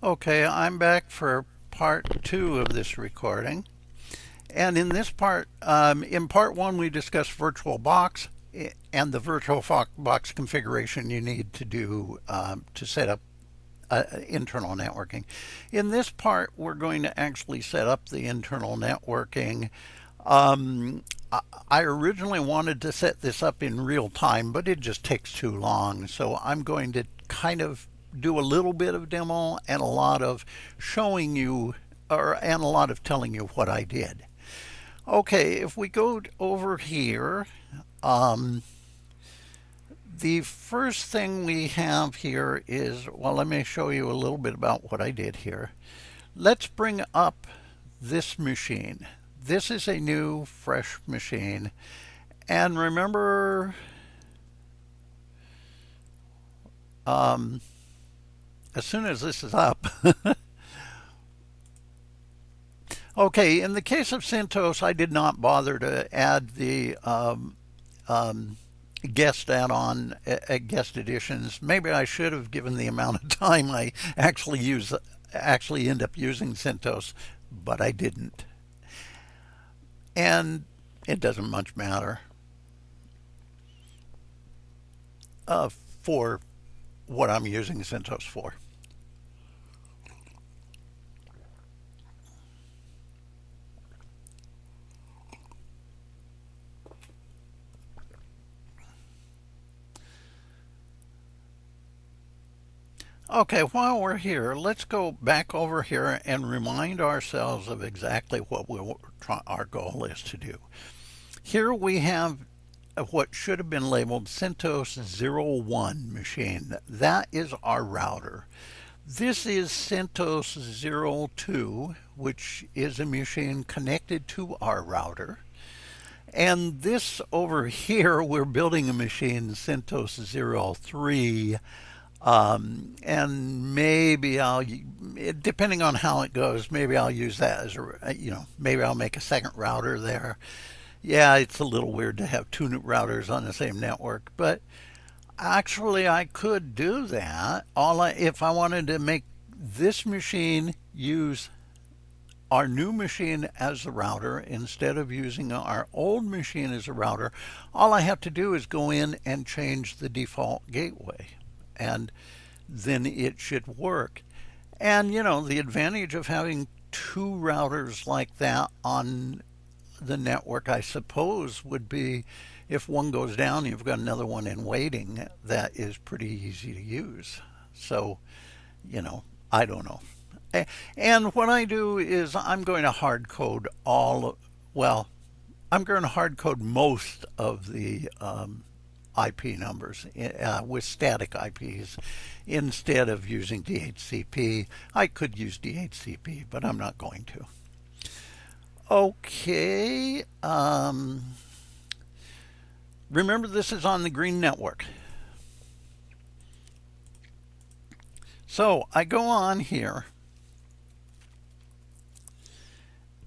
Okay, I'm back for part two of this recording. And in this part, um, in part one, we discussed VirtualBox and the VirtualBox configuration you need to do um, to set up uh, internal networking. In this part, we're going to actually set up the internal networking. Um, I originally wanted to set this up in real time, but it just takes too long. So I'm going to kind of do a little bit of demo and a lot of showing you or and a lot of telling you what I did. Okay, if we go over here, um, the first thing we have here is, well, let me show you a little bit about what I did here. Let's bring up this machine. This is a new, fresh machine. And remember, um, as soon as this is up. okay, in the case of CentOS, I did not bother to add the um, um, guest add-on uh, guest additions. Maybe I should have given the amount of time I actually use actually end up using CentOS, but I didn't. And it doesn't much matter uh, for what I'm using CentOS for. Okay, while we're here, let's go back over here and remind ourselves of exactly what we our goal is to do. Here we have what should have been labeled CentOS 01 machine. That is our router. This is CentOS 02, which is a machine connected to our router. And this over here, we're building a machine, CentOS 03, um, and maybe I'll, depending on how it goes, maybe I'll use that as a, you know, maybe I'll make a second router there. Yeah, it's a little weird to have two routers on the same network, but actually I could do that. All I, if I wanted to make this machine use our new machine as a router instead of using our old machine as a router, all I have to do is go in and change the default gateway and then it should work. And you know, the advantage of having two routers like that on the network, I suppose, would be if one goes down, you've got another one in waiting that is pretty easy to use. So, you know, I don't know. And what I do is I'm going to hard code all, well, I'm going to hard code most of the um, IP numbers uh, with static IPs instead of using DHCP. I could use DHCP, but I'm not going to. Okay. Um, remember, this is on the green network. So I go on here.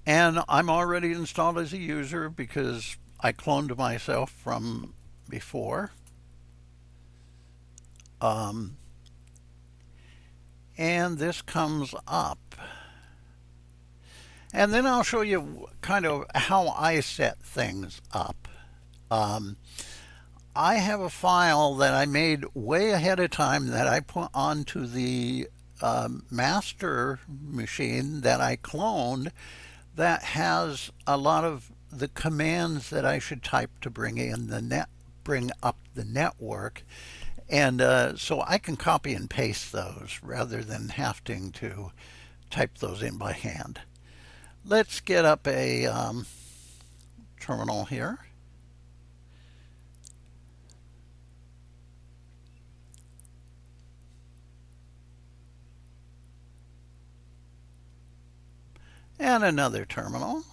And I'm already installed as a user because I cloned myself from before. Um, and this comes up. And then I'll show you kind of how I set things up. Um, I have a file that I made way ahead of time that I put onto the um, master machine that I cloned that has a lot of the commands that I should type to bring in the net bring up the network. And uh, so I can copy and paste those rather than having to type those in by hand. Let's get up a um, terminal here. And another terminal.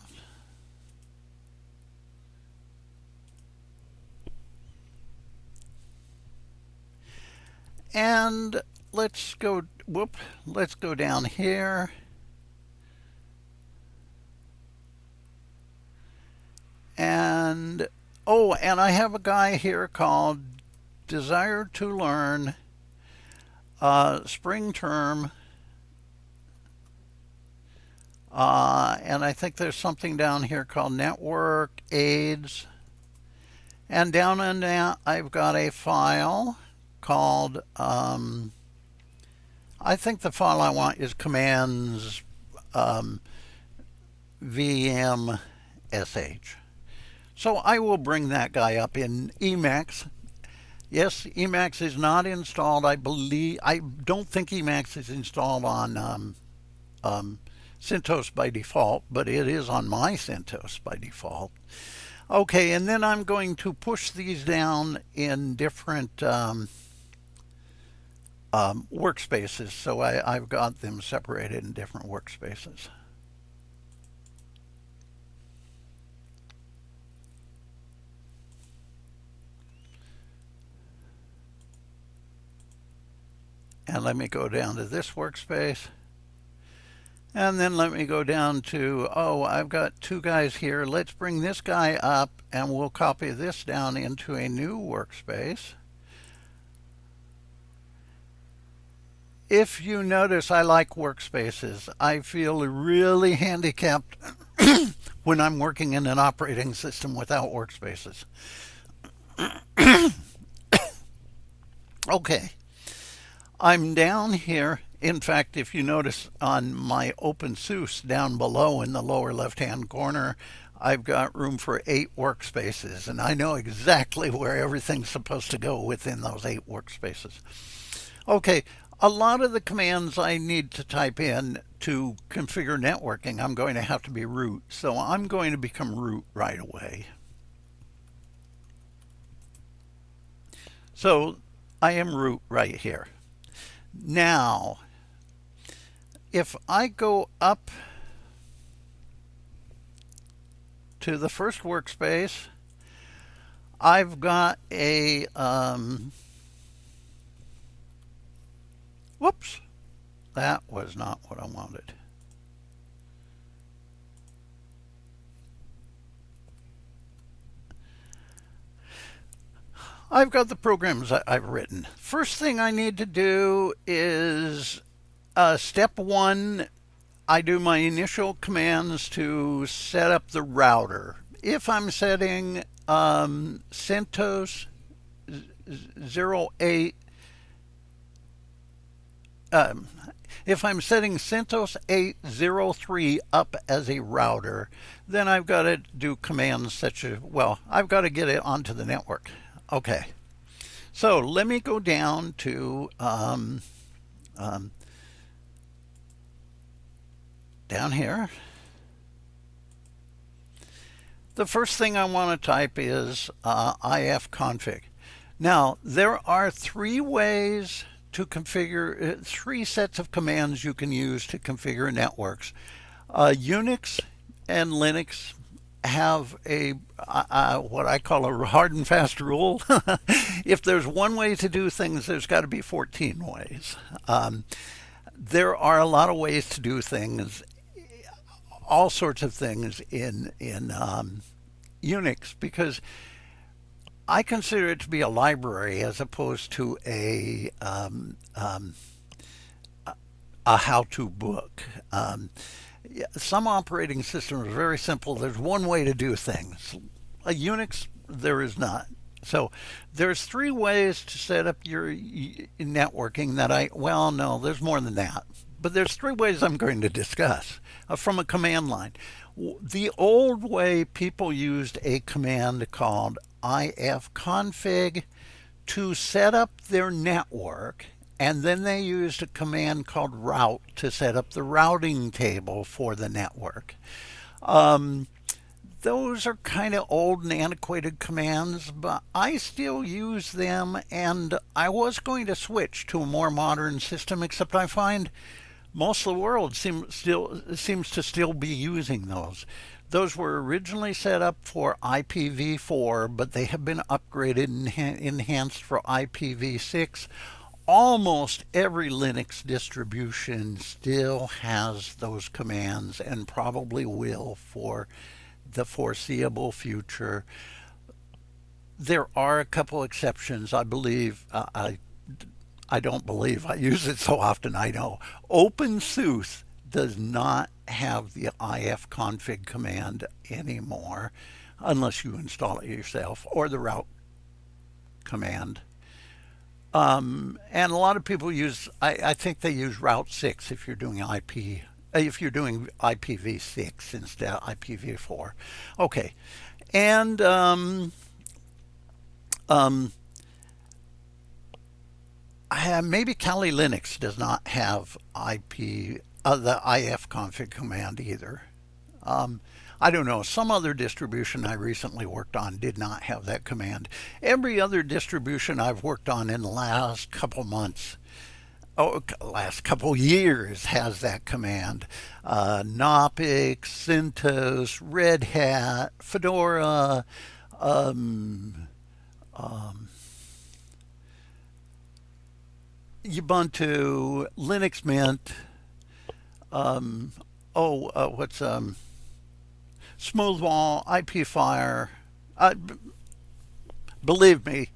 And let's go, whoop, let's go down here. And, oh, and I have a guy here called Desire to Learn uh, Spring Term Uh, and I think there's something down here called network aids. And down in that, I've got a file called, um, I think the file I want is commands um, vmsh. So I will bring that guy up in Emacs. Yes, Emacs is not installed. I believe, I don't think Emacs is installed on um, um, CentOS by default, but it is on my CentOS by default. Okay, and then I'm going to push these down in different um, um, workspaces. So I, I've got them separated in different workspaces. And let me go down to this workspace. And then let me go down to, oh, I've got two guys here. Let's bring this guy up and we'll copy this down into a new workspace. If you notice, I like workspaces. I feel really handicapped when I'm working in an operating system without workspaces. okay. I'm down here in fact, if you notice on my OpenSUSE down below in the lower left-hand corner, I've got room for eight workspaces, and I know exactly where everything's supposed to go within those eight workspaces. Okay, a lot of the commands I need to type in to configure networking, I'm going to have to be root. So I'm going to become root right away. So I am root right here. Now, if I go up to the first workspace, I've got a, um, whoops, that was not what I wanted. I've got the programs I've written. First thing I need to do is uh, step one, I do my initial commands to set up the router. If I'm setting um, CentOS 08, um, if I'm setting CentOS 803 up as a router, then I've got to do commands such as, well, I've got to get it onto the network. Okay. So let me go down to um, um, down here. The first thing I want to type is uh, ifconfig. Now, there are three ways to configure, uh, three sets of commands you can use to configure networks. Uh, Unix and Linux have a uh, what I call a hard and fast rule. if there's one way to do things, there's got to be 14 ways. Um, there are a lot of ways to do things, all sorts of things in in um, Unix because I consider it to be a library as opposed to a um, um, a how-to book. Some operating systems are very simple. There's one way to do things. A Unix, there is not. So there's three ways to set up your networking that I, well, no, there's more than that. But there's three ways I'm going to discuss uh, from a command line. The old way people used a command called ifconfig to set up their network and then they used a command called route to set up the routing table for the network. Um, those are kind of old and antiquated commands, but I still use them and I was going to switch to a more modern system, except I find most of the world seem, still seems to still be using those. Those were originally set up for IPv4, but they have been upgraded and enhanced for IPv6. Almost every Linux distribution still has those commands and probably will for the foreseeable future. There are a couple exceptions. I believe uh, I I don't believe I use it so often. I know OpenSUSE does not have the ifconfig command anymore unless you install it yourself or the route command. Um, and a lot of people use, I, I, think they use Route 6 if you're doing IP, uh, if you're doing IPv6 instead of IPv4. Okay, and um, um, have, maybe Kali Linux does not have IP, uh, the ifconfig command either. Um, I don't know, some other distribution I recently worked on did not have that command. Every other distribution I've worked on in the last couple months, oh, last couple years has that command. Uh, Knoppix, CentOS, Red Hat, Fedora, um, um, Ubuntu, Linux Mint, um, oh, uh, what's, um, Smoothwall, IPFire. Uh, believe me,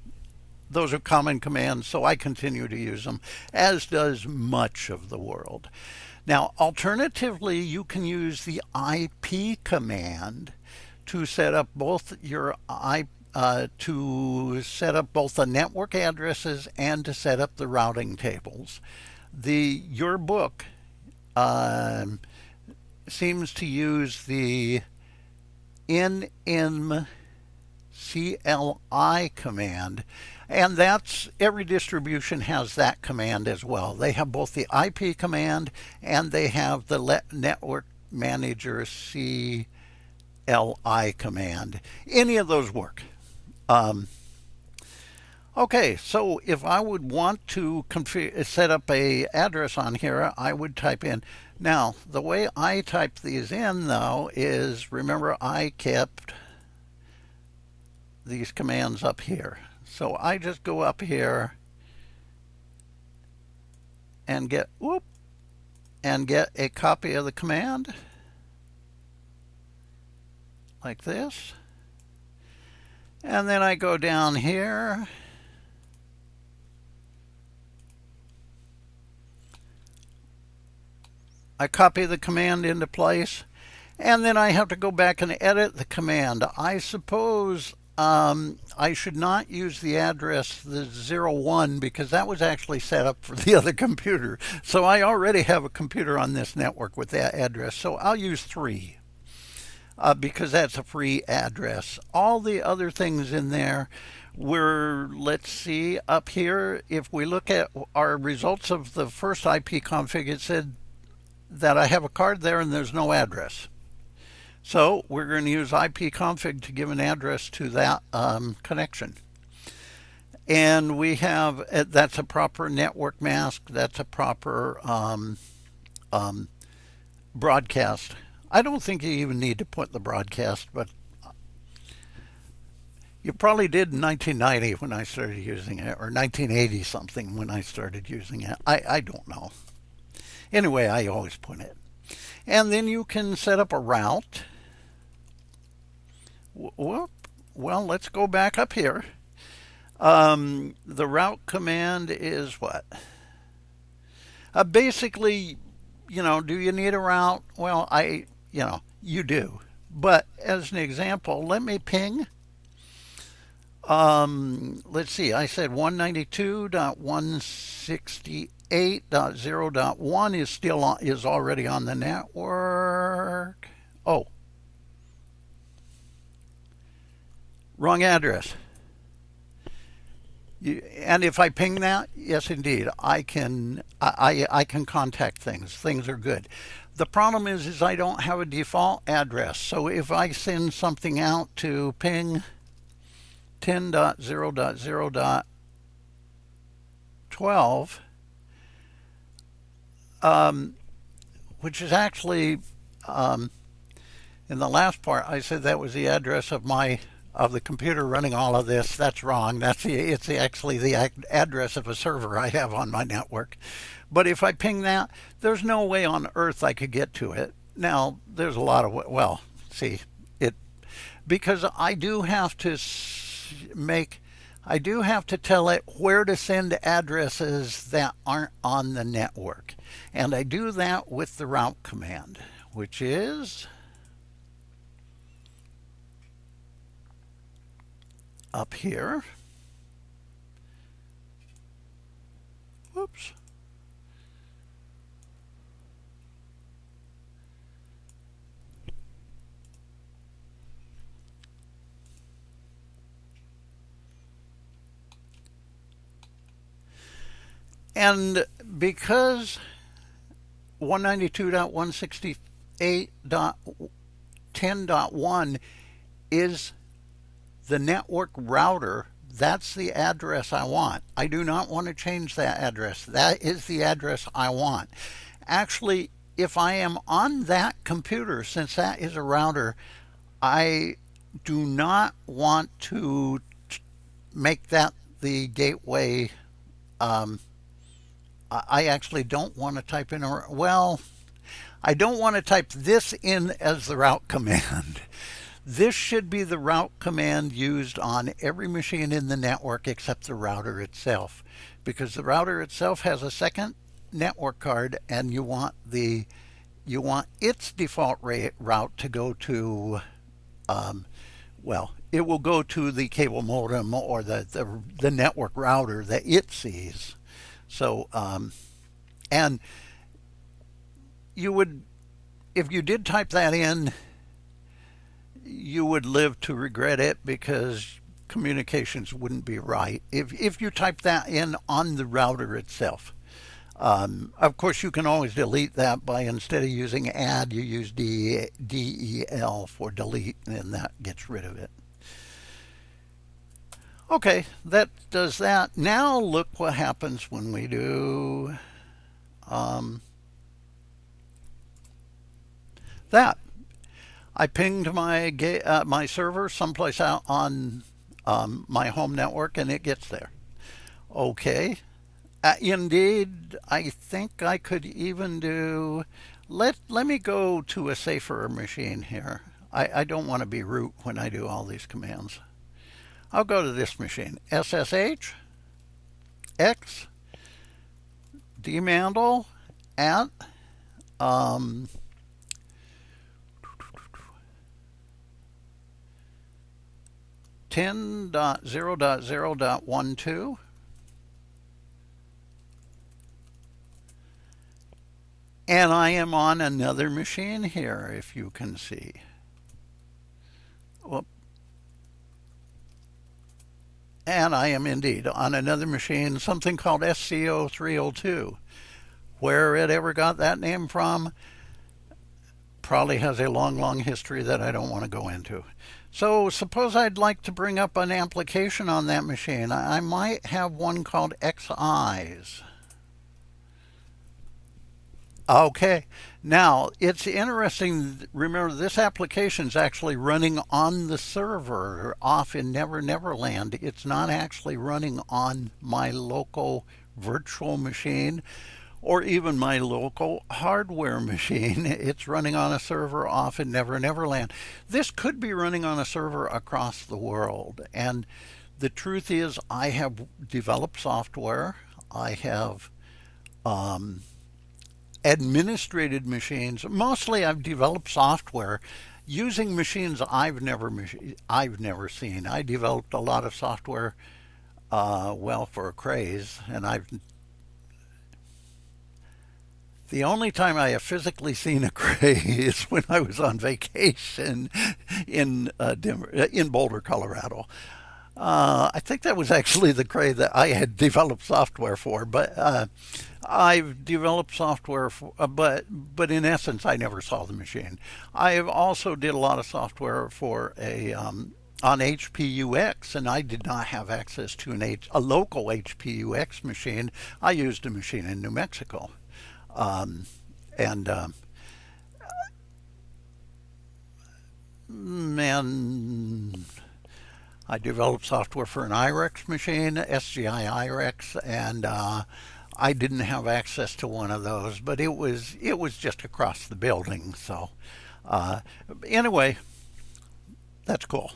those are common commands, so I continue to use them, as does much of the world. Now, alternatively, you can use the IP command to set up both your IP uh, to set up both the network addresses and to set up the routing tables. The your book um, seems to use the nmcli command and that's every distribution has that command as well. They have both the IP command and they have the network manager CLI command. Any of those work. Um, okay, so if I would want to set up a address on here, I would type in now, the way I type these in, though, is remember I kept these commands up here. So I just go up here and get, whoop, and get a copy of the command like this. And then I go down here I copy the command into place and then I have to go back and edit the command. I suppose um, I should not use the address the 01 because that was actually set up for the other computer. So I already have a computer on this network with that address. So I'll use 3 uh, because that's a free address. All the other things in there we're, let's see, up here, if we look at our results of the first IP config, it said that I have a card there and there's no address. So we're going to use ipconfig to give an address to that um, connection. And we have, uh, that's a proper network mask, that's a proper um, um, broadcast. I don't think you even need to put the broadcast, but you probably did in 1990 when I started using it, or 1980 something when I started using it. I, I don't know. Anyway, I always put it. And then you can set up a route. Whoop. Well, let's go back up here. Um, the route command is what? Uh, basically, you know, do you need a route? Well, I, you know, you do. But as an example, let me ping. Um, let's see, I said 192.168 8.0.1 is still on, is already on the network. Oh, wrong address. You, and if I ping that, yes, indeed, I can I, I can contact things. Things are good. The problem is, is I don't have a default address. So if I send something out to ping 10.0.0.12 um, which is actually um, in the last part I said that was the address of my of the computer running all of this. That's wrong. That's the it's actually the address of a server I have on my network. But if I ping that there's no way on earth I could get to it. Now there's a lot of well see it because I do have to make I do have to tell it where to send addresses that aren't on the network. And I do that with the route command. which is up here. Whoops. And because 192.168.10.1 is the network router, that's the address I want. I do not want to change that address. That is the address I want. Actually, if I am on that computer, since that is a router, I do not want to make that the gateway um, I actually don't want to type in, a, well, I don't want to type this in as the route command. This should be the route command used on every machine in the network except the router itself because the router itself has a second network card and you want the you want its default route to go to um, well it will go to the cable modem or the, the, the network router that it sees so, um, and you would, if you did type that in, you would live to regret it because communications wouldn't be right if, if you type that in on the router itself. Um, of course, you can always delete that by instead of using add, you use DEL for delete, and that gets rid of it. Okay, that does that. Now look what happens when we do um, that. I pinged my uh, my server someplace out on um, my home network and it gets there. Okay. Uh, indeed, I think I could even do, let, let me go to a safer machine here. I, I don't want to be root when I do all these commands. I'll go to this machine. SSH, X, dmandle at um, ten dot zero dot zero dot one two. And I am on another machine here, if you can see. Whoop. And I am indeed on another machine, something called SCO302. Where it ever got that name from probably has a long, long history that I don't want to go into. So suppose I'd like to bring up an application on that machine. I might have one called XEyes. Okay, now it's interesting. Remember, this application is actually running on the server off in Never Never Land. It's not actually running on my local virtual machine or even my local hardware machine. It's running on a server off in Never Never Land. This could be running on a server across the world. And the truth is, I have developed software. I have. Um, administrated machines. Mostly I've developed software using machines I've never I've never seen. I developed a lot of software uh, well for a Crays and I've the only time I have physically seen a Cray is when I was on vacation in uh, Denver, in Boulder, Colorado. Uh, I think that was actually the Cray that I had developed software for, but uh, I've developed software, for, uh, but but in essence, I never saw the machine. I have also did a lot of software for a um, on HPUX, and I did not have access to an H, a local HPUX machine. I used a machine in New Mexico, um, and um, man. I developed software for an IRIX machine, SGI IRIX, and uh, I didn't have access to one of those, but it was it was just across the building. So uh, anyway, that's cool.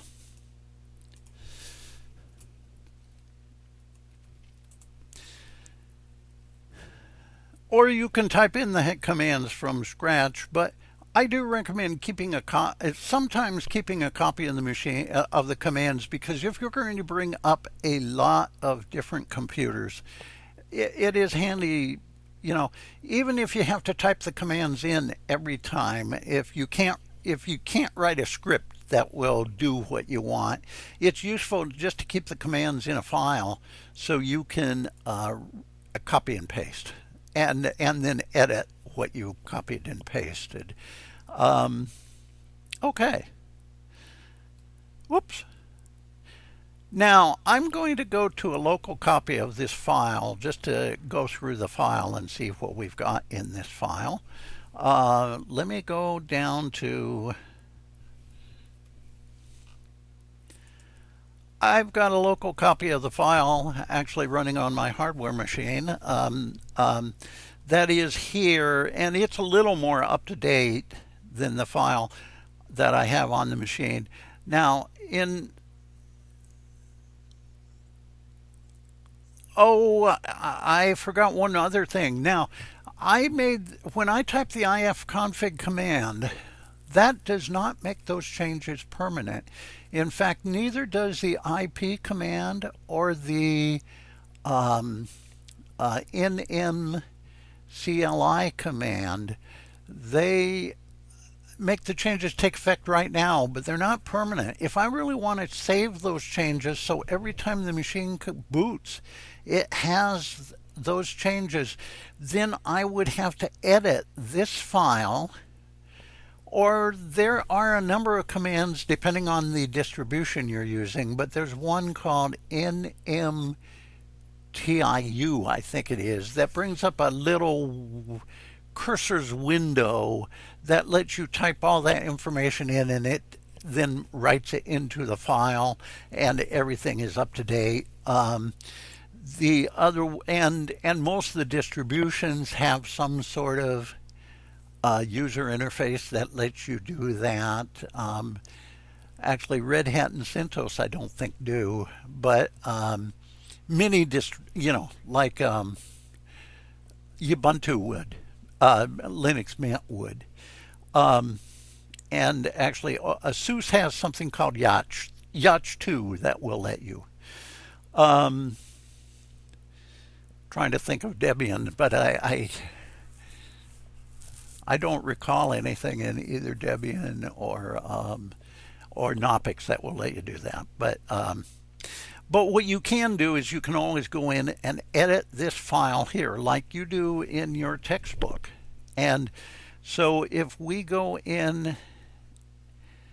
Or you can type in the commands from scratch, but I do recommend keeping a co sometimes keeping a copy of the machine uh, of the commands because if you're going to bring up a lot of different computers, it, it is handy. You know, even if you have to type the commands in every time, if you can't if you can't write a script that will do what you want, it's useful just to keep the commands in a file so you can uh, copy and paste and and then edit what you copied and pasted. Um, okay. Whoops. Now, I'm going to go to a local copy of this file just to go through the file and see what we've got in this file. Uh, let me go down to I've got a local copy of the file actually running on my hardware machine. Um, um, that is here, and it's a little more up to date than the file that I have on the machine. Now, in Oh, I forgot one other thing. Now, I made, when I type the ifconfig command, that does not make those changes permanent. In fact, neither does the IP command or the um, uh, nmcli command. They make the changes take effect right now, but they're not permanent. If I really want to save those changes so every time the machine boots, it has those changes, then I would have to edit this file or there are a number of commands depending on the distribution you're using, but there's one called nmtui, I think it is, that brings up a little curses window that lets you type all that information in and it then writes it into the file and everything is up to date. Um, the other and and most of the distributions have some sort of uh, user interface that lets you do that. Um, actually, Red Hat and CentOS I don't think do, but um, many dist you know like um, Ubuntu would, uh, Linux Mint would, um, and actually uh, ASUS has something called YaST YaST 2 that will let you. Um, trying to think of Debian, but I, I I don't recall anything in either Debian or um, or Knoppix that will let you do that. But um, but what you can do is you can always go in and edit this file here like you do in your textbook. And so if we go in,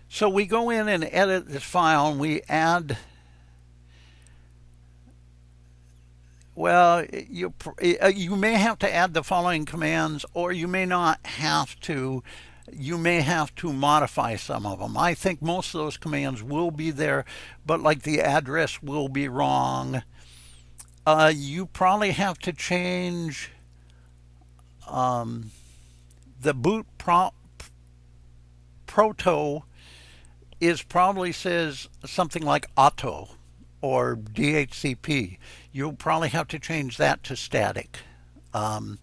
so we go in and edit this file and we add Well, you uh, you may have to add the following commands, or you may not have to. You may have to modify some of them. I think most of those commands will be there, but like the address will be wrong. Uh, you probably have to change um, the boot pro proto is probably says something like auto or DHCP. You'll probably have to change that to static. Um,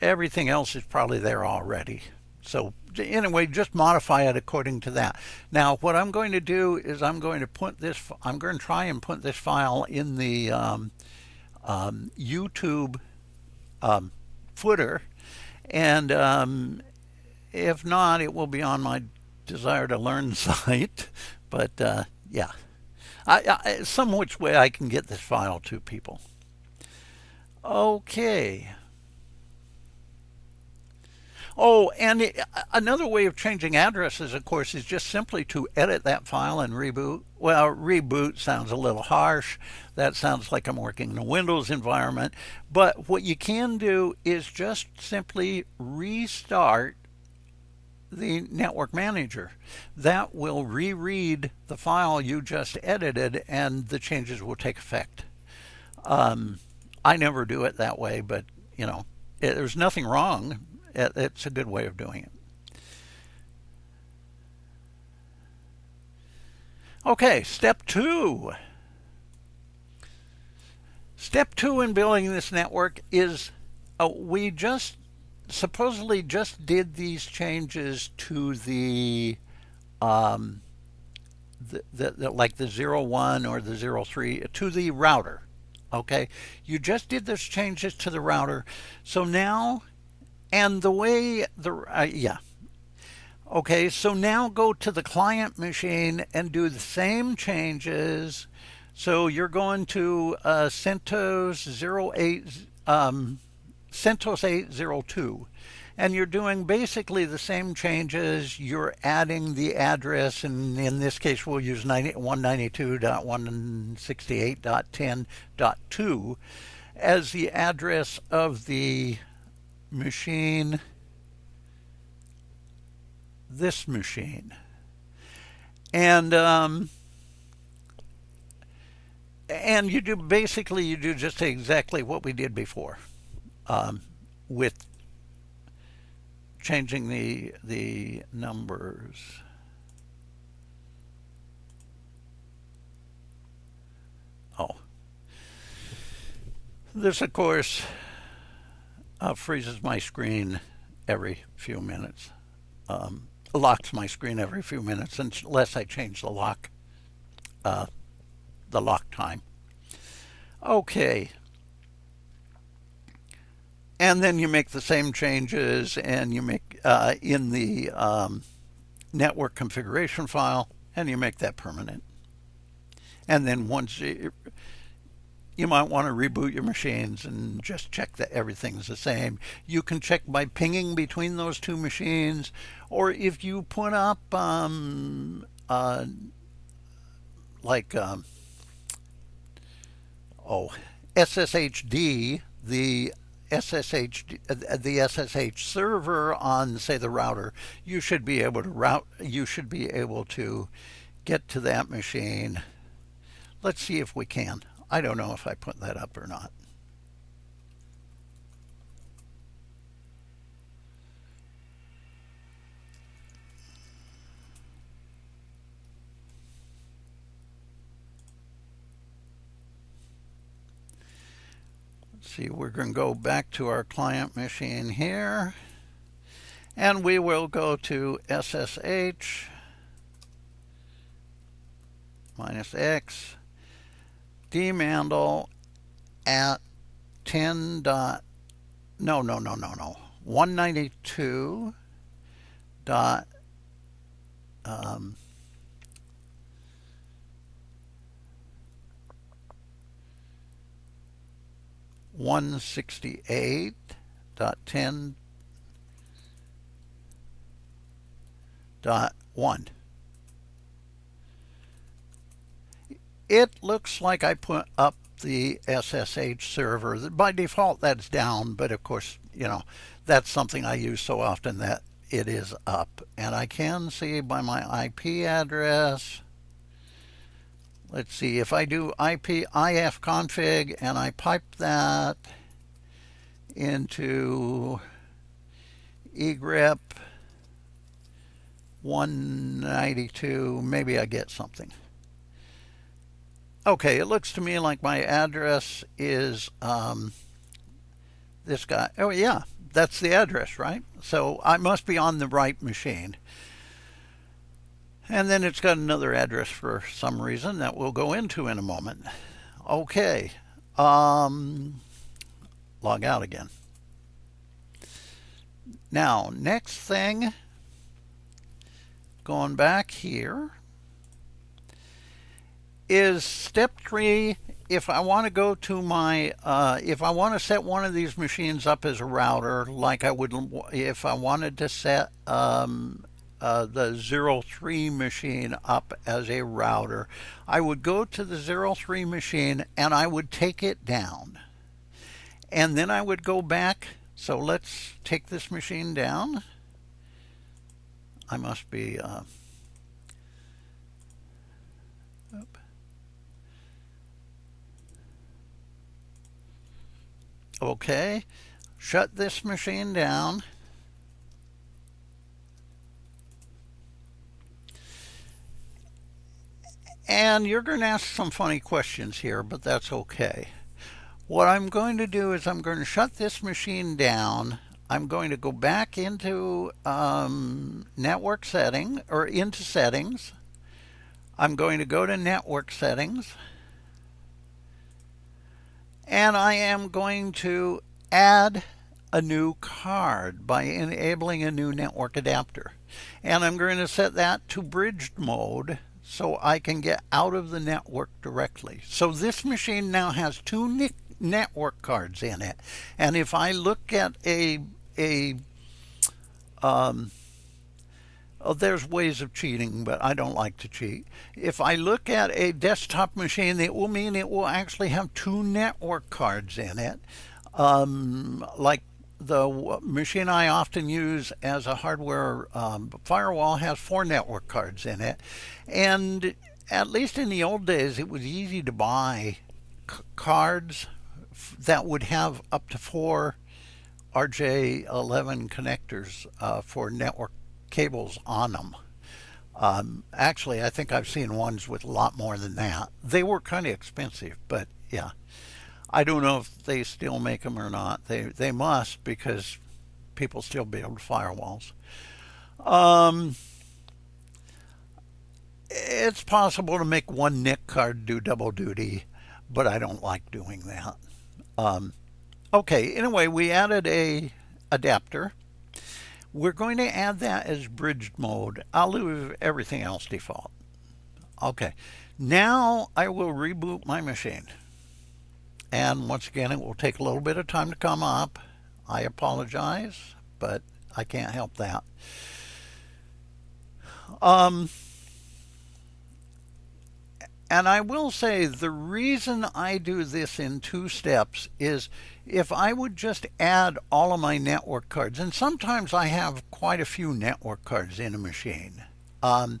everything else is probably there already. So anyway, just modify it according to that. Now, what I'm going to do is I'm going to put this, I'm going to try and put this file in the um, um, YouTube um, footer. And um, if not, it will be on my desire to learn site. But uh, yeah. I, I, some which way I can get this file to people. Okay. Oh, and it, another way of changing addresses, of course, is just simply to edit that file and reboot. Well, reboot sounds a little harsh. That sounds like I'm working in a Windows environment. But what you can do is just simply restart the network manager. That will reread the file you just edited and the changes will take effect. Um, I never do it that way, but you know, it, there's nothing wrong. It, it's a good way of doing it. Okay, step two. Step two in building this network is uh, we just supposedly just did these changes to the um, the, the, the, like the 01 or the 03 to the router. Okay, you just did those changes to the router. So now, and the way the, uh, yeah. Okay, so now go to the client machine and do the same changes. So you're going to uh, CentOS 08, um, CentOS 802 and you're doing basically the same changes. You're adding the address, and in this case, we'll use 192.168.10.2 as the address of the machine, this machine. And um, and you do basically you do just exactly what we did before um, with changing the the numbers. Oh. This, of course, uh, freezes my screen every few minutes. Um, locks my screen every few minutes unless I change the lock, uh, the lock time. Okay, and then you make the same changes and you make uh, in the um, network configuration file and you make that permanent. And then once you, you might want to reboot your machines and just check that everything's the same. You can check by pinging between those two machines or if you put up um, uh, like um, oh SSHD the SSH, the SSH server on, say, the router, you should be able to route, you should be able to get to that machine. Let's see if we can. I don't know if I put that up or not. see, we're going to go back to our client machine here. And we will go to SSH minus X dmandel at 10 dot no no no no no 192 dot um, 168.10.1. It looks like I put up the SSH server. By default, that's down, but of course, you know, that's something I use so often that it is up. And I can see by my IP address let's see, if I do IP IF config and I pipe that into egrep 192, maybe I get something. Okay, it looks to me like my address is um, this guy. Oh, yeah, that's the address, right? So I must be on the right machine. And then it's got another address for some reason that we'll go into in a moment. Okay. Um, log out again. Now, next thing, going back here, is step three. If I want to go to my, uh, if I want to set one of these machines up as a router, like I would, if I wanted to set um, uh, the 03 machine up as a router, I would go to the 03 machine and I would take it down. And then I would go back. So let's take this machine down. I must be... Uh, okay, shut this machine down. And you're going to ask some funny questions here, but that's okay. What I'm going to do is I'm going to shut this machine down. I'm going to go back into um, network setting or into settings. I'm going to go to network settings and I am going to add a new card by enabling a new network adapter. And I'm going to set that to bridged mode so I can get out of the network directly. So this machine now has two network cards in it. And if I look at a, a um, oh, there's ways of cheating, but I don't like to cheat. If I look at a desktop machine, it will mean it will actually have two network cards in it. Um, like the machine I often use as a hardware um, firewall has four network cards in it. And at least in the old days, it was easy to buy cards that would have up to four RJ11 connectors uh, for network cables on them. Um, actually, I think I've seen ones with a lot more than that. They were kind of expensive, but yeah. I don't know if they still make them or not. They they must because people still build firewalls. Um, it's possible to make one NIC card do double duty, but I don't like doing that. Um, okay, anyway, we added a adapter. We're going to add that as bridged mode. I'll leave everything else default. Okay, now I will reboot my machine. And once again, it will take a little bit of time to come up. I apologize, but I can't help that. Um, and I will say the reason I do this in two steps is if I would just add all of my network cards, and sometimes I have quite a few network cards in a machine. Um,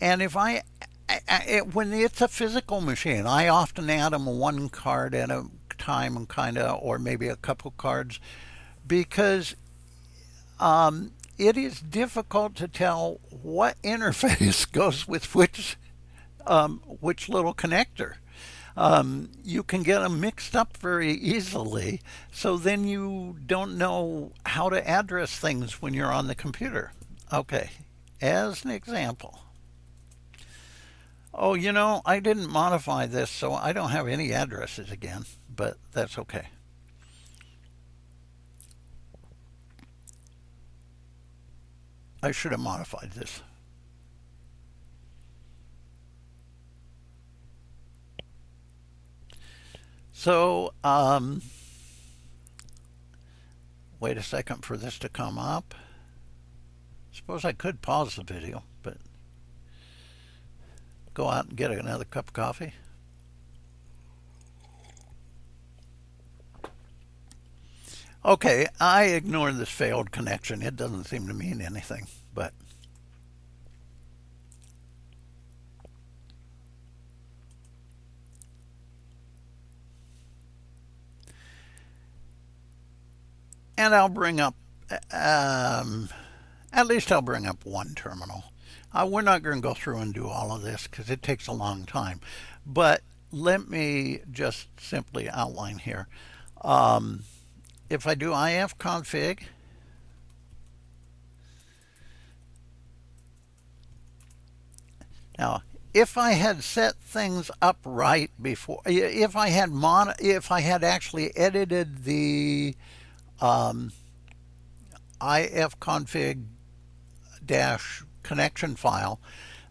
and if I it, when it's a physical machine, I often add them one card at a time, kind of, or maybe a couple cards, because um, it is difficult to tell what interface goes with which um, which little connector. Um, you can get them mixed up very easily, so then you don't know how to address things when you're on the computer. Okay, as an example, Oh, you know, I didn't modify this, so I don't have any addresses again, but that's okay. I should have modified this. So, um, wait a second for this to come up. Suppose I could pause the video, but go out and get another cup of coffee. Okay, I ignore this failed connection. It doesn't seem to mean anything, but and I'll bring up, um, at least I'll bring up one terminal. Uh, we're not going to go through and do all of this because it takes a long time. But let me just simply outline here. Um, if I do ifconfig, now if I had set things up right before, if I had mon, if I had actually edited the um, ifconfig dash connection file,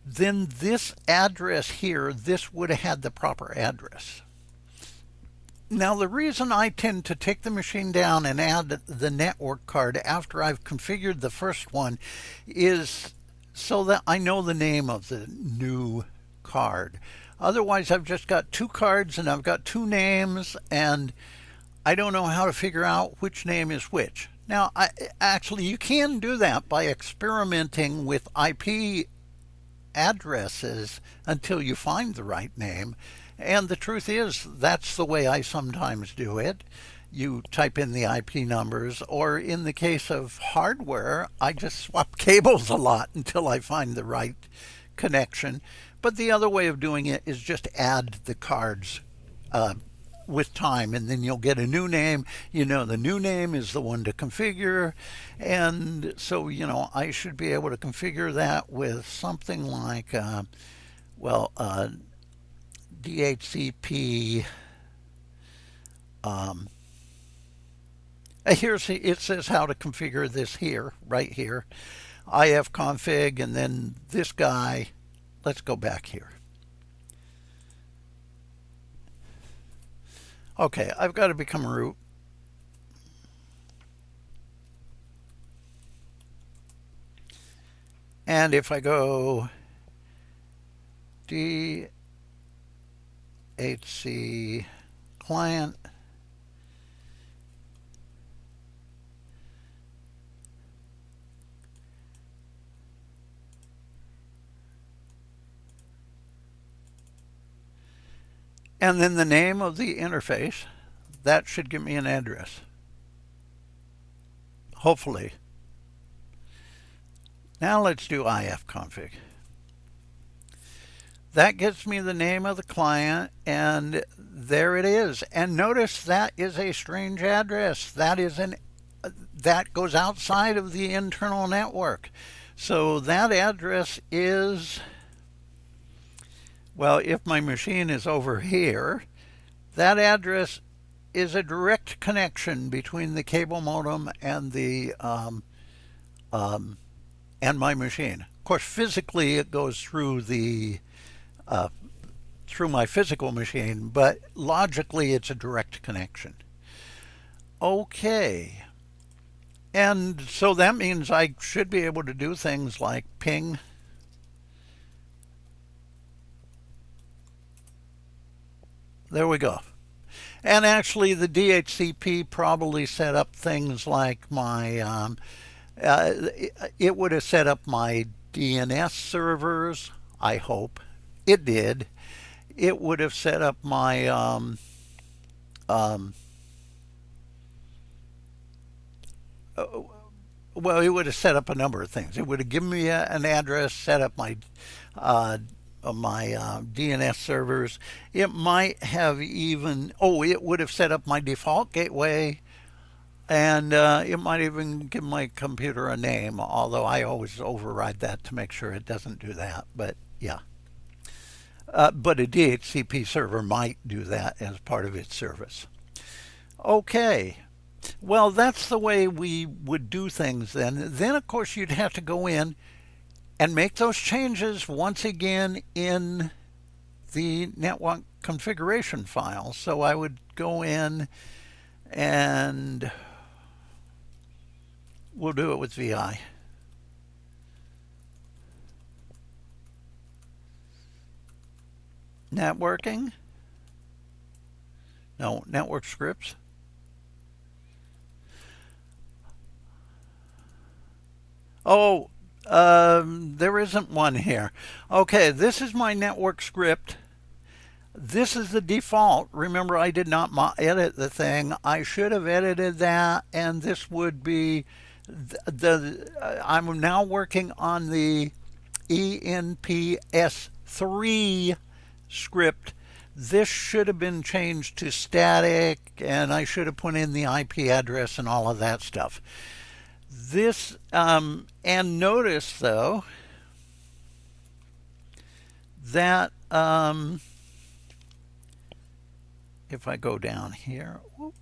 then this address here, this would have had the proper address. Now the reason I tend to take the machine down and add the network card after I've configured the first one is so that I know the name of the new card. Otherwise I've just got two cards and I've got two names and I don't know how to figure out which name is which. Now, I, actually, you can do that by experimenting with IP addresses until you find the right name. And the truth is, that's the way I sometimes do it. You type in the IP numbers, or in the case of hardware, I just swap cables a lot until I find the right connection. But the other way of doing it is just add the cards uh, with time and then you'll get a new name. You know the new name is the one to configure. And so you know I should be able to configure that with something like uh, well uh, DHCP um, here's it says how to configure this here right here. Ifconfig and then this guy. Let's go back here Okay, I've got to become root. And if I go DHC client, and then the name of the interface, that should give me an address. Hopefully. Now let's do ifconfig. That gets me the name of the client and there it is. And notice that is a strange address. That is an that goes outside of the internal network. So that address is well, if my machine is over here, that address is a direct connection between the cable modem and the um, um, and my machine. Of course, physically it goes through the uh, through my physical machine, but logically it's a direct connection. Okay. And so that means I should be able to do things like ping There we go. And actually, the DHCP probably set up things like my, um, uh, it would have set up my DNS servers, I hope. It did. It would have set up my, um, um, uh, well, it would have set up a number of things. It would have given me a, an address, set up my uh, my uh, DNS servers. It might have even, oh, it would have set up my default gateway and uh, it might even give my computer a name, although I always override that to make sure it doesn't do that. But yeah. Uh, but a DHCP server might do that as part of its service. Okay. Well, that's the way we would do things then. Then, of course, you'd have to go in and make those changes once again in the network configuration file. So I would go in and we'll do it with VI. Networking. No, network scripts. Oh, um, there isn't one here. Okay, this is my network script. This is the default. Remember, I did not edit the thing. I should have edited that, and this would be the, the uh, I'm now working on the ENPS3 script. This should have been changed to static, and I should have put in the IP address and all of that stuff. This, um, and notice though, that um, if I go down here, whoops.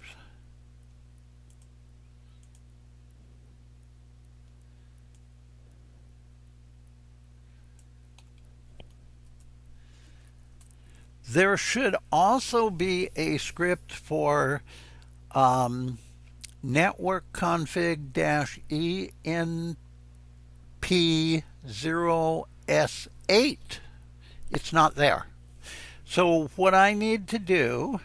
There should also be a script for um, network config dash ENP0S8. It's not there. So what I need to do,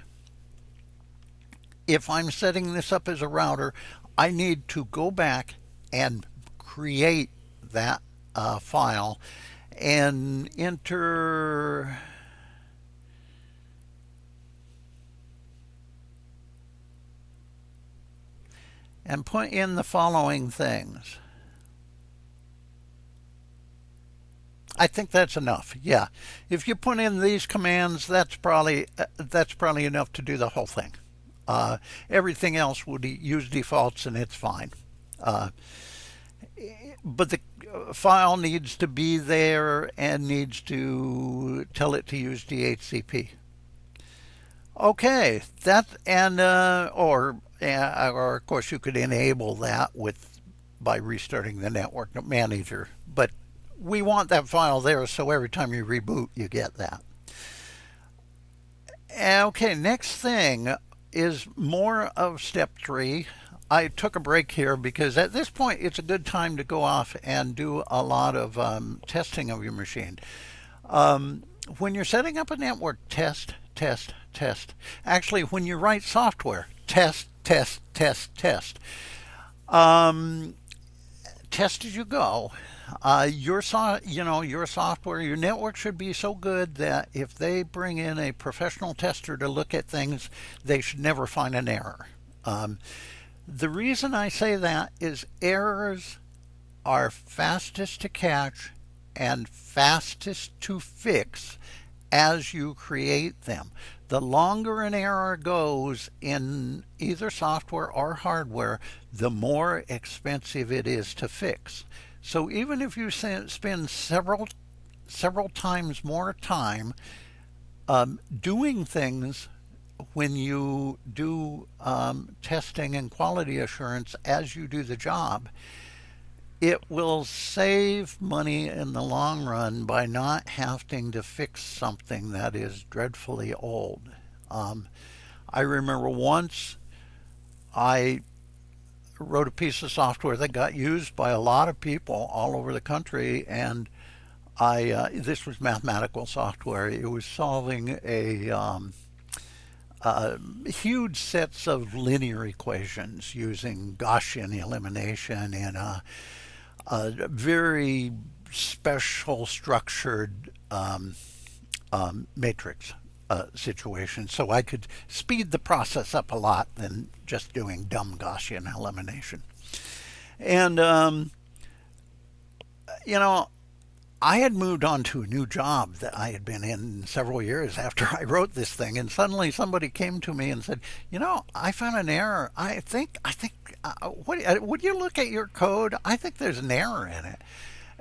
if I'm setting this up as a router, I need to go back and create that uh, file and enter and put in the following things. I think that's enough. Yeah. If you put in these commands, that's probably uh, that's probably enough to do the whole thing. Uh, everything else would use defaults and it's fine. Uh, but the uh, file needs to be there and needs to tell it to use DHCP. Okay, that and uh, or or of course you could enable that with by restarting the network manager, but we want that file there so every time you reboot you get that. Okay, next thing is more of step three. I took a break here because at this point it's a good time to go off and do a lot of um, testing of your machine. Um, when you're setting up a network, test, test, test. Actually, when you write software, test, test, test, test. Um, test as you go. Uh, your so, you know your software, your network should be so good that if they bring in a professional tester to look at things, they should never find an error. Um, the reason I say that is errors are fastest to catch and fastest to fix as you create them. The longer an error goes in either software or hardware, the more expensive it is to fix. So even if you spend several several times more time um, doing things when you do um, testing and quality assurance as you do the job, it will save money in the long run by not having to fix something that is dreadfully old. Um, I remember once I wrote a piece of software that got used by a lot of people all over the country and I uh, this was mathematical software. It was solving a um, uh, huge sets of linear equations using Gaussian elimination in a, a very special structured um, um, matrix uh, situation. So I could speed the process up a lot than just doing dumb Gaussian elimination. And, um, you know, I had moved on to a new job that I had been in several years after I wrote this thing, and suddenly somebody came to me and said, "You know, I found an error. I think, I think, uh, what uh, would you look at your code? I think there's an error in it."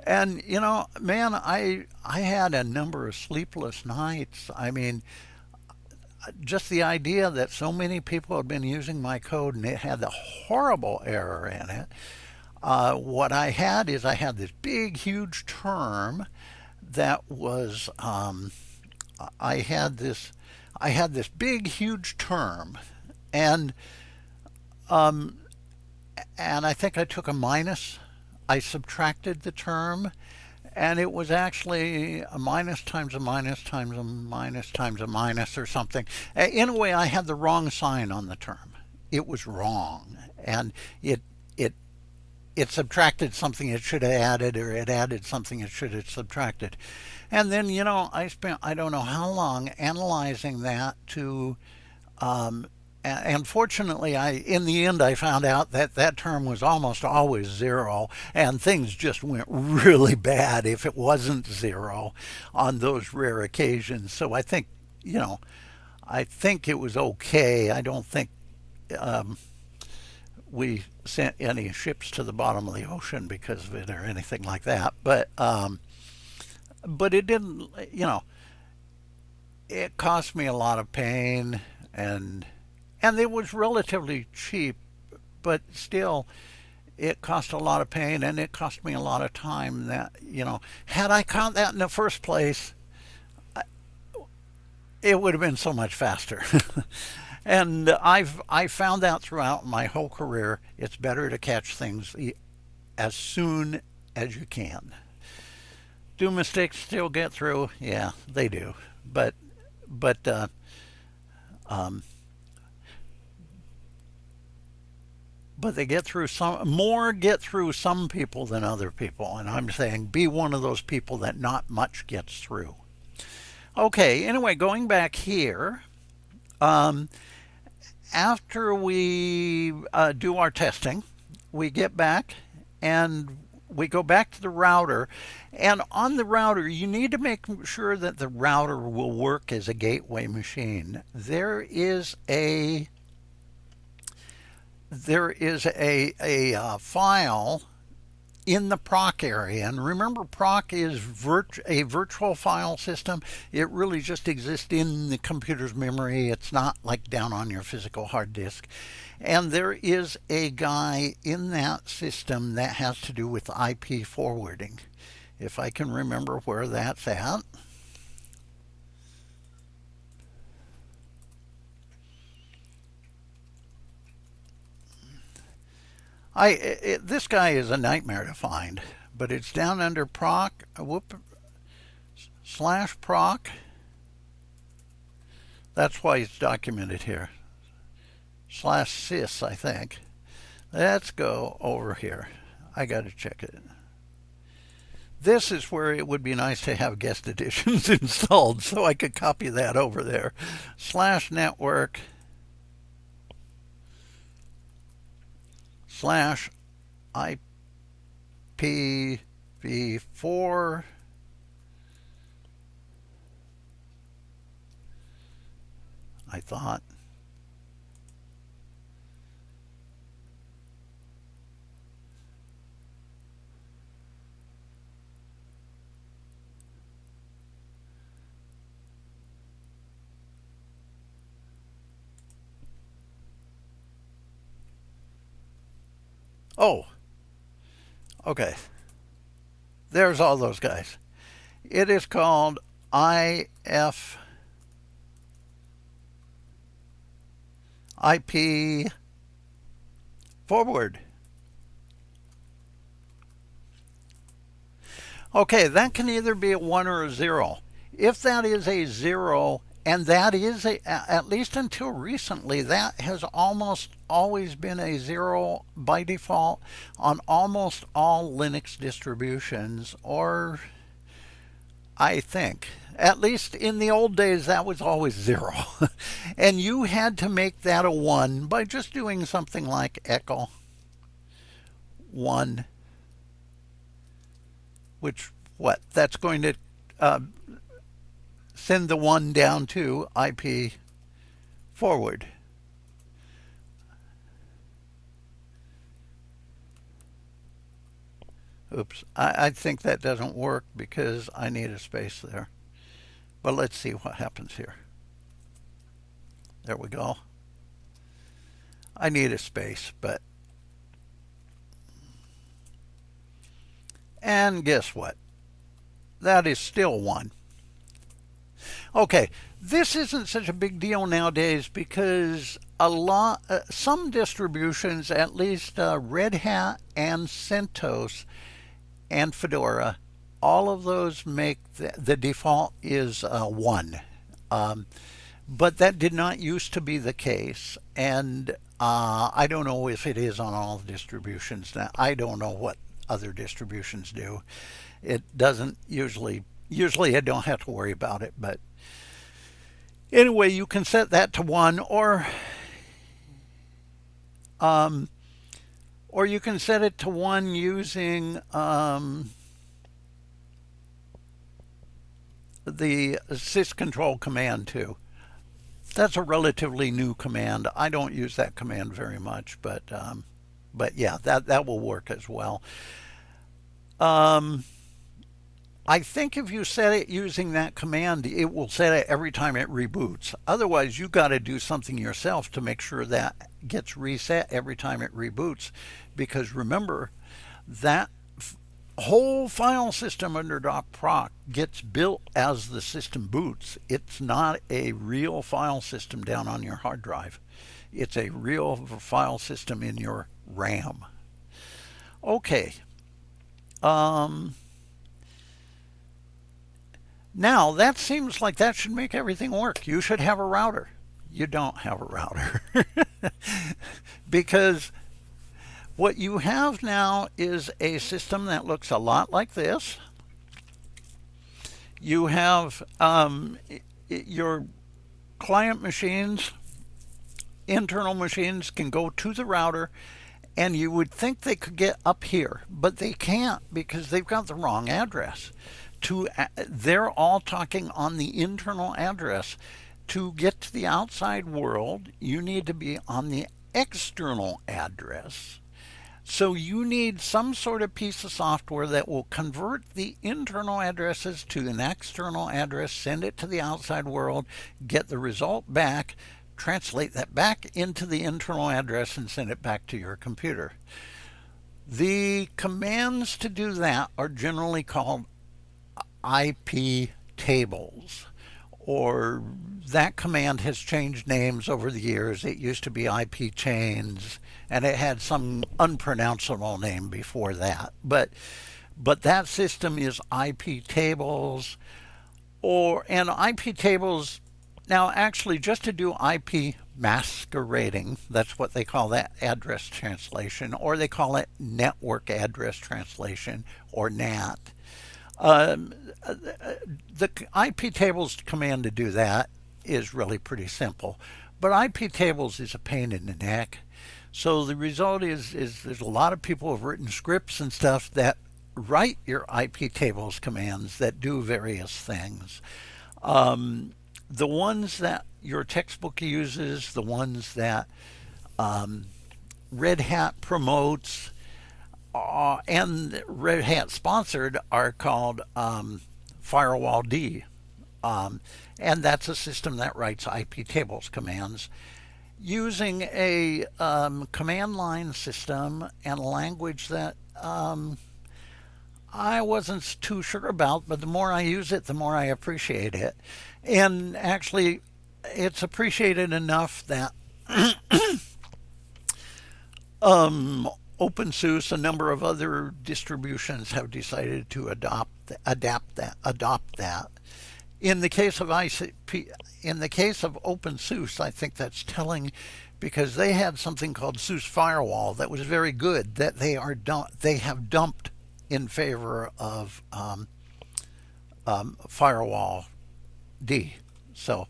And you know, man, I I had a number of sleepless nights. I mean, just the idea that so many people had been using my code and it had the horrible error in it. Uh, what I had is I had this big, huge term that was um, I had this I had this big, huge term, and um, and I think I took a minus. I subtracted the term, and it was actually a minus times a minus times a minus times a minus or something. In a way, I had the wrong sign on the term. It was wrong, and it it it subtracted something it should have added, or it added something it should have subtracted. And then, you know, I spent I don't know how long analyzing that to um, and fortunately, I in the end I found out that that term was almost always zero, and things just went really bad if it wasn't zero on those rare occasions. So I think, you know, I think it was okay. I don't think um, we sent any ships to the bottom of the ocean because of it or anything like that. But um, but it didn't, you know, it cost me a lot of pain and and it was relatively cheap, but still it cost a lot of pain and it cost me a lot of time that, you know, had I caught that in the first place, it would have been so much faster. and I've I found out throughout my whole career it's better to catch things as soon as you can. Do mistakes still get through? Yeah, they do. But but uh, um, but they get through some more get through some people than other people. And i'm saying be one of those people that not much gets through. Okay anyway going back here um, after we uh, do our testing we get back and we go back to the router. And on the router you need to make sure that the router will work as a gateway machine. There is a there is a, a uh, file in the proc area. And remember, proc is virt a virtual file system. It really just exists in the computer's memory. It's not like down on your physical hard disk. And there is a guy in that system that has to do with IP forwarding. If I can remember where that's at. I it, this guy is a nightmare to find, but it's down under proc whoop slash proc. That's why it's documented here. Slash sys, I think. Let's go over here. I got to check it. This is where it would be nice to have guest additions installed, so I could copy that over there. Slash network. Slash IPv4 I thought Oh, okay. There's all those guys. It is called IF IP forward. Okay, that can either be a 1 or a 0. If that is a 0, and that is, a, at least until recently, that has almost always been a zero by default on almost all Linux distributions, or I think. At least in the old days, that was always zero. and you had to make that a one by just doing something like echo one, which what? That's going to uh, send the one down to IP forward. Oops, I, I think that doesn't work because I need a space there. But let's see what happens here. There we go. I need a space, but... And guess what? That is still one. Okay, this isn't such a big deal nowadays because a lot, uh, some distributions, at least uh, Red Hat and CentOS and Fedora, all of those make the, the default is uh, one. Um, but that did not used to be the case. And uh, I don't know if it is on all distributions now. I don't know what other distributions do. It doesn't usually, usually I don't have to worry about it, but Anyway, you can set that to one or um, or you can set it to one using um, the syscontrol command too. That's a relatively new command. I don't use that command very much, but um, but yeah, that that will work as well. Um, I think if you set it using that command, it will set it every time it reboots. Otherwise, you got to do something yourself to make sure that gets reset every time it reboots. Because remember, that whole file system under docproc gets built as the system boots. It's not a real file system down on your hard drive. It's a real file system in your RAM. Okay. Um, now, that seems like that should make everything work. You should have a router. You don't have a router. because what you have now is a system that looks a lot like this. You have um, your client machines, internal machines can go to the router And you would think they could get up here, but they can't because they've got the wrong address. To They're all talking on the internal address. To get to the outside world, you need to be on the external address. So you need some sort of piece of software that will convert the internal addresses to an external address, send it to the outside world, get the result back, translate that back into the internal address and send it back to your computer. The commands to do that are generally called IP tables or that command has changed names over the years. It used to be IP chains, and it had some unpronounceable name before that. But but that system is IP tables, or and IP tables. Now, actually, just to do IP masquerading, that's what they call that address translation, or they call it network address translation, or NAT. Um, the IP tables command to do that is really pretty simple. But IP tables is a pain in the neck. So the result is, is there's a lot of people who have written scripts and stuff that write your IP tables commands that do various things. Um, the ones that your textbook uses, the ones that um, Red Hat promotes, uh, and Red Hat sponsored are called um, Firewall D. Um, and that's a system that writes IP tables commands using a um, command line system and language that um, I wasn't too sure about, but the more I use it, the more I appreciate it. And actually, it's appreciated enough that um, OpenSUSE, a number of other distributions have decided to adopt, adapt that, adopt that. In the case of ICP, in the case of OpenSUSE, I think that's telling because they had something called SUSE Firewall that was very good that they are they have dumped in favor of um, um, Firewall D. So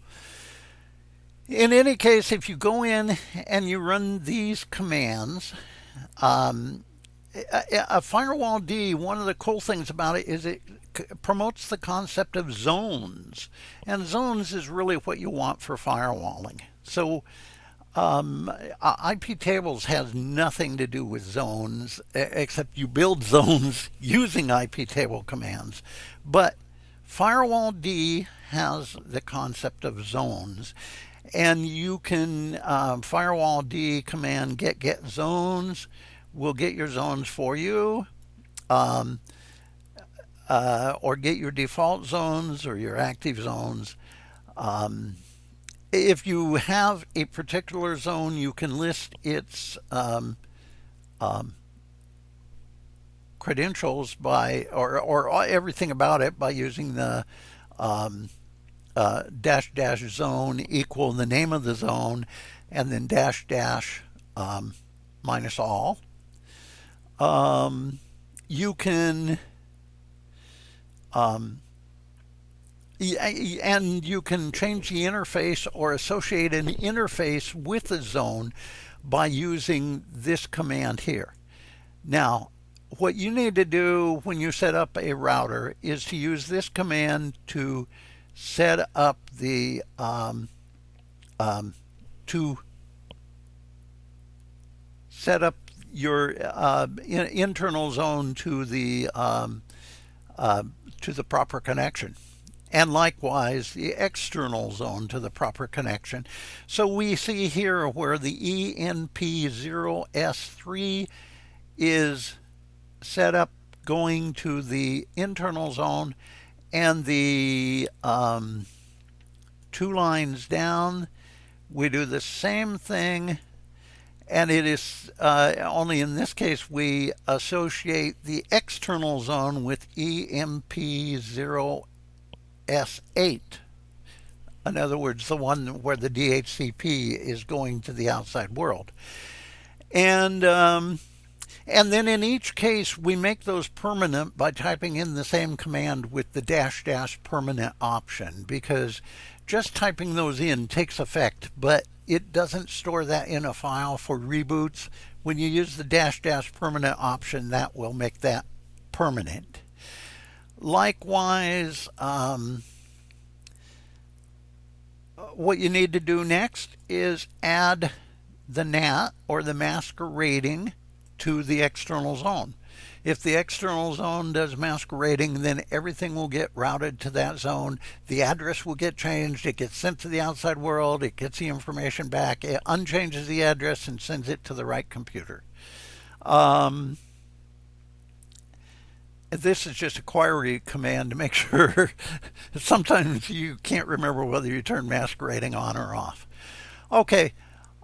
in any case, if you go in and you run these commands, um, a, a, Firewall D, one of the cool things about it is it promotes the concept of zones. And zones is really what you want for firewalling. So um, IP tables has nothing to do with zones, except you build zones using IP table commands. But Firewall D has the concept of zones. And you can uh, firewall D command get get zones will get your zones for you. Um, uh, or get your default zones or your active zones. Um, if you have a particular zone, you can list its um, um, credentials by, or, or everything about it by using the um, uh, dash dash zone equal the name of the zone and then dash dash um, minus all. Um, you can um, and you can change the interface or associate an interface with a zone by using this command here. Now, what you need to do when you set up a router is to use this command to set up the um, um, to set up your uh, in, internal zone to the um, uh, to the proper connection and likewise the external zone to the proper connection. So we see here where the ENP0S3 is set up going to the internal zone and the um, two lines down we do the same thing and it is uh, only in this case we associate the external zone with ENP0S8. In other words, the one where the DHCP is going to the outside world. And um, and then in each case, we make those permanent by typing in the same command with the dash dash permanent option because just typing those in takes effect, but it doesn't store that in a file for reboots. when you use the dash dash permanent option, that will make that permanent. Likewise, um, what you need to do next is add the NAT or the masquerading to the external zone. If the external zone does masquerading, then everything will get routed to that zone. The address will get changed. It gets sent to the outside world. It gets the information back. It unchanges the address and sends it to the right computer. Um, this is just a query command to make sure sometimes you can't remember whether you turn masquerading on or off. Okay,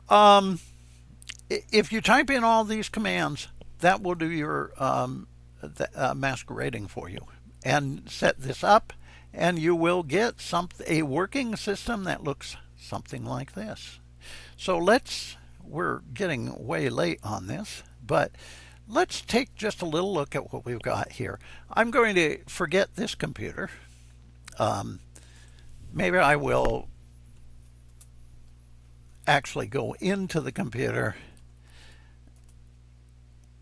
um, if you type in all these commands, that will do your um, uh, masquerading for you and set this up and you will get some a working system that looks something like this. So let's, we're getting way late on this, but let's take just a little look at what we've got here. I'm going to forget this computer. Um, maybe I will actually go into the computer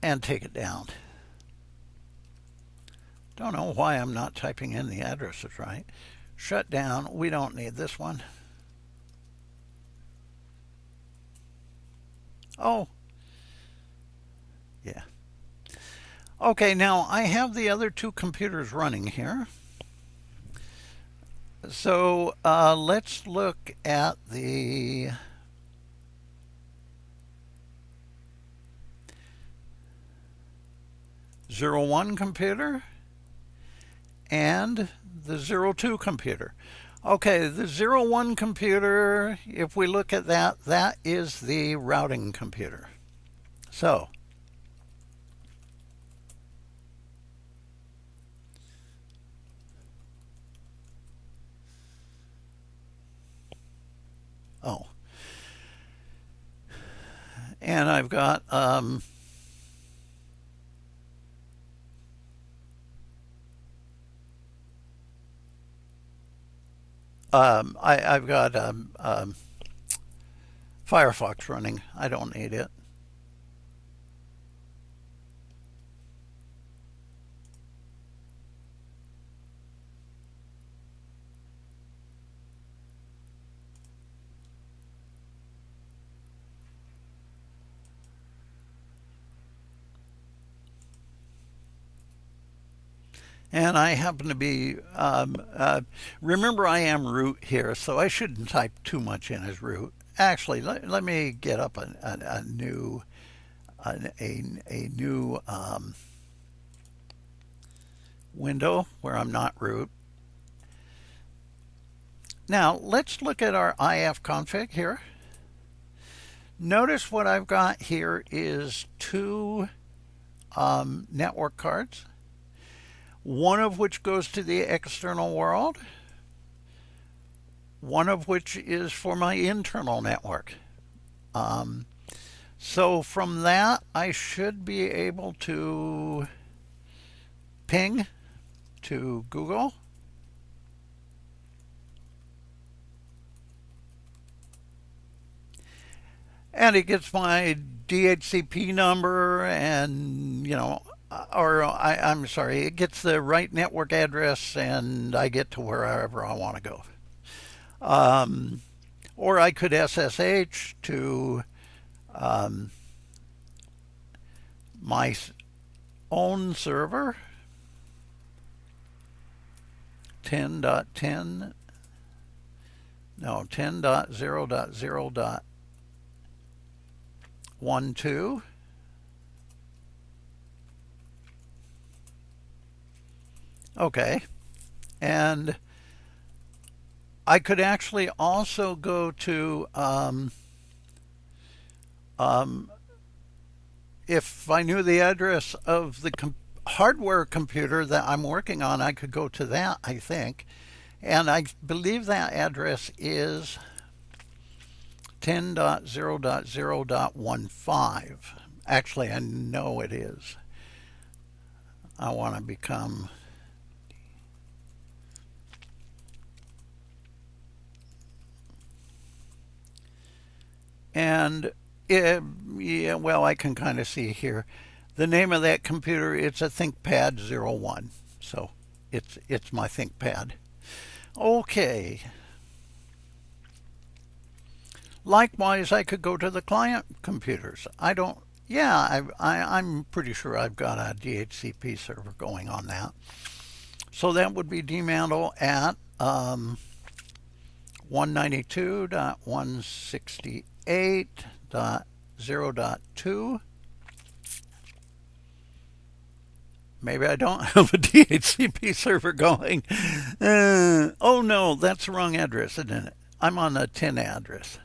and take it down. Don't know why I'm not typing in the addresses right. Shut down. We don't need this one. Oh. Yeah. Okay, now I have the other two computers running here. So uh, let's look at the zero one computer and the zero two computer. Okay, the zero one computer, if we look at that, that is the routing computer. So Oh. And I've got um, um, I, have got um, um, Firefox running. I don't need it. And I happen to be, um, uh, remember I am root here, so I shouldn't type too much in as root. Actually, let, let me get up a, a, a new, a, a, a new um, window where I'm not root. Now, let's look at our IF config here. Notice what I've got here is two um, network cards one of which goes to the external world, one of which is for my internal network. Um, so from that, I should be able to ping to Google. And it gets my DHCP number and, you know, or I, I'm sorry, it gets the right network address and I get to wherever I want to go. Um, or I could SSH to um, my own server 10.10 no 10.0.0.12 Okay. And I could actually also go to, um, um, if I knew the address of the com hardware computer that I'm working on, I could go to that, I think. And I believe that address is 10.0.0.15. Actually, I know it is. I want to become And Yeah, yeah, well, I can kind of see here. The name of that computer, it's a ThinkPad 01. So it's, it's my ThinkPad. Okay. Likewise, I could go to the client computers. I don't, yeah, I, I'm pretty sure I've got a DHCP server going on that. So that would be dmantle at um, 192.168.0.2. Maybe I don't have a DHCP server going. Uh, oh no, that's the wrong address, isn't it? I'm on a 10 address.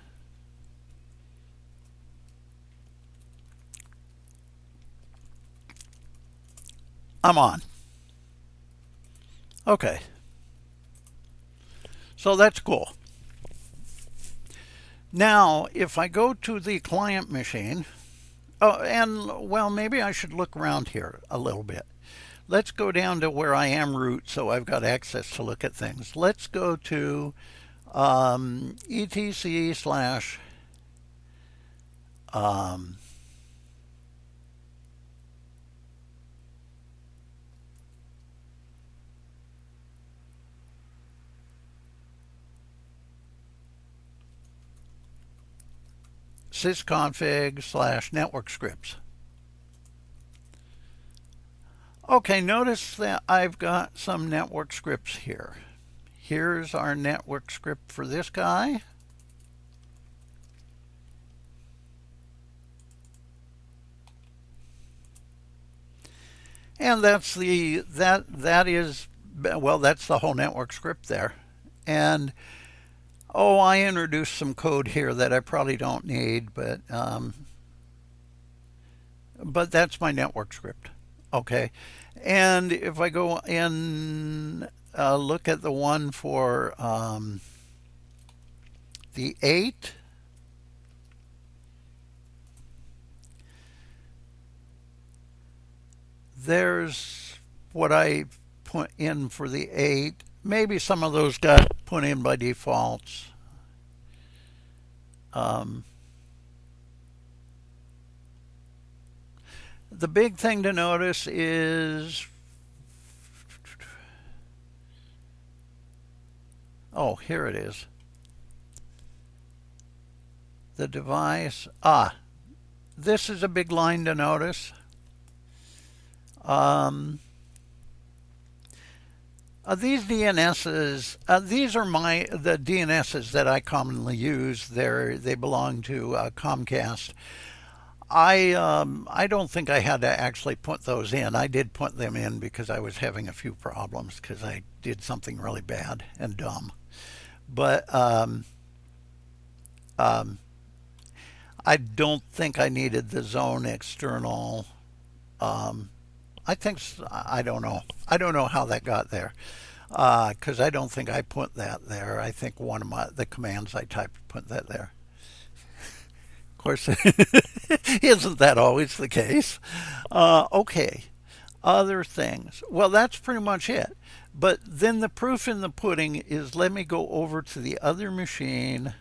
I'm on. Okay. So that's cool. Now, if I go to the client machine, oh, and well, maybe I should look around here a little bit. Let's go down to where I am root, so I've got access to look at things. Let's go to um, etc slash um, sysconfig slash network scripts. Okay, notice that I've got some network scripts here. Here's our network script for this guy. And that's the, that, that is, well, that's the whole network script there. And Oh, I introduced some code here that I probably don't need, but um, but that's my network script. Okay, and if I go and uh, look at the one for um, the 8, there's what I put in for the 8 maybe some of those got put in by defaults. Um, the big thing to notice is oh here it is the device ah this is a big line to notice um, uh, these DNSs, uh, these are my the DNSs that I commonly use. They they belong to uh, Comcast. I um, I don't think I had to actually put those in. I did put them in because I was having a few problems because I did something really bad and dumb. But um, um, I don't think I needed the zone external um, I think, I don't know. I don't know how that got there because uh, I don't think I put that there. I think one of my the commands I typed put that there. Of course, isn't that always the case? Uh, okay, other things. Well, that's pretty much it. But then the proof in the pudding is let me go over to the other machine,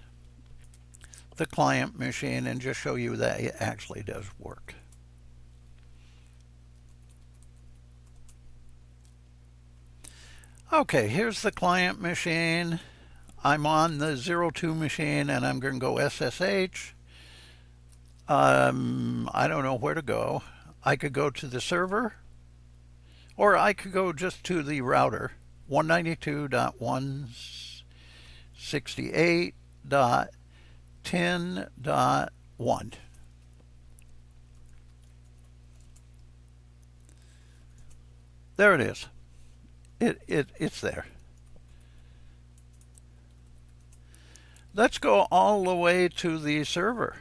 the client machine, and just show you that it actually does work. Okay, here's the client machine. I'm on the 02 machine and I'm going to go SSH. Um, I don't know where to go. I could go to the server or I could go just to the router 192.168.10.1. There it is it, it it's there. Let's go all the way to the server.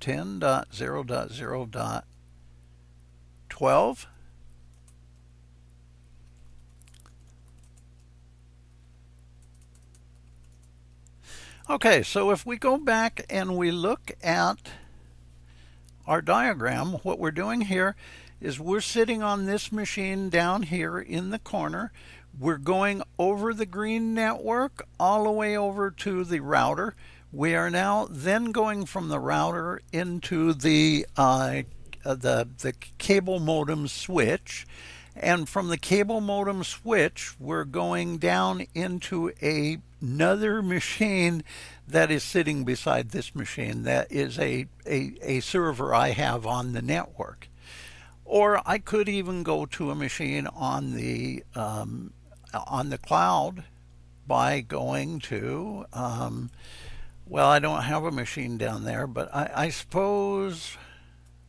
10.0.0.12. Okay, so if we go back and we look at our diagram, what we're doing here is we're sitting on this machine down here in the corner. We're going over the green network all the way over to the router. We are now then going from the router into the uh, the the cable modem switch and from the cable modem switch we're going down into a, another machine that is sitting beside this machine that is a, a, a server I have on the network or I could even go to a machine on the um, on the cloud by going to um, well I don't have a machine down there but I, I suppose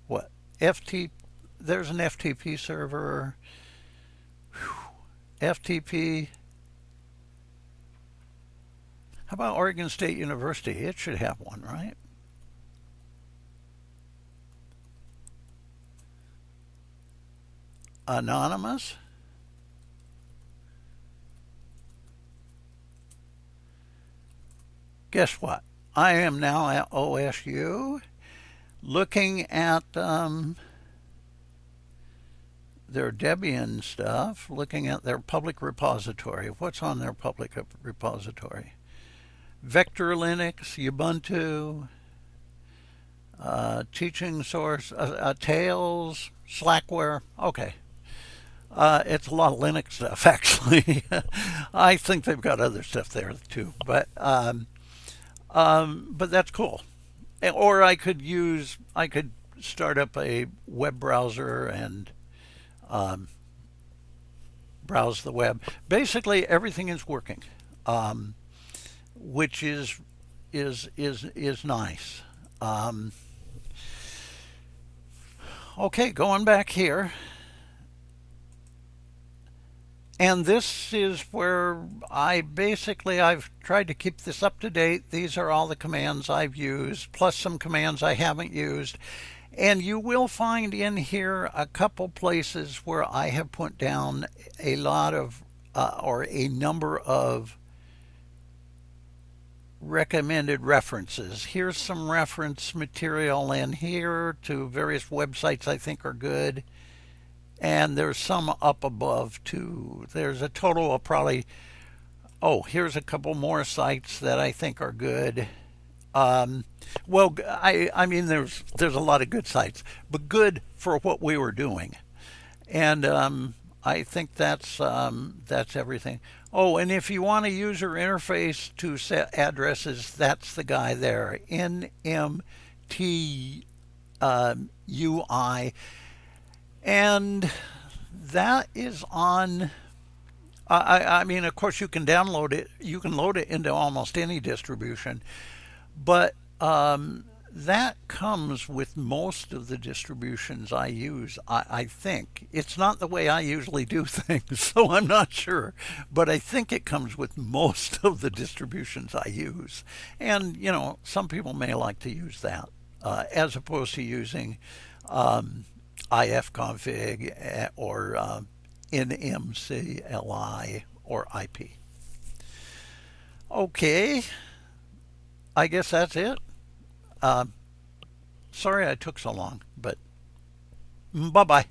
what FT there's an FTP server. Whew. FTP how about Oregon State University? It should have one right anonymous guess what? I am now at OSU looking at um, their Debian stuff, looking at their public repository. What's on their public repository? Vector Linux, Ubuntu, uh, teaching source, uh, uh, Tails, Slackware. Okay. Uh, it's a lot of Linux stuff, actually. I think they've got other stuff there too, but um, um, but that's cool. Or I could use, I could start up a web browser and um, browse the web. Basically, everything is working, um, which is is is is nice. Um, okay, going back here. And this is where I basically, I've tried to keep this up to date. These are all the commands I've used, plus some commands I haven't used. And you will find in here a couple places where I have put down a lot of, uh, or a number of recommended references. Here's some reference material in here to various websites I think are good and there's some up above too. There's a total of probably, oh, here's a couple more sites that I think are good. Um, well, I, I mean, there's there's a lot of good sites, but good for what we were doing, and um, I think that's um, that's everything. Oh, and if you want a user interface to set addresses, that's the guy there, NMT um, UI and that is on I, I mean of course you can download it you can load it into almost any distribution but um, that comes with most of the distributions I use I, I think. It's not the way I usually do things so I'm not sure but I think it comes with most of the distributions I use. And you know some people may like to use that uh, as opposed to using um, ifconfig eh, or uh, nmcli or IP. Okay, I guess that's it. Uh, sorry I took so long, but bye-bye.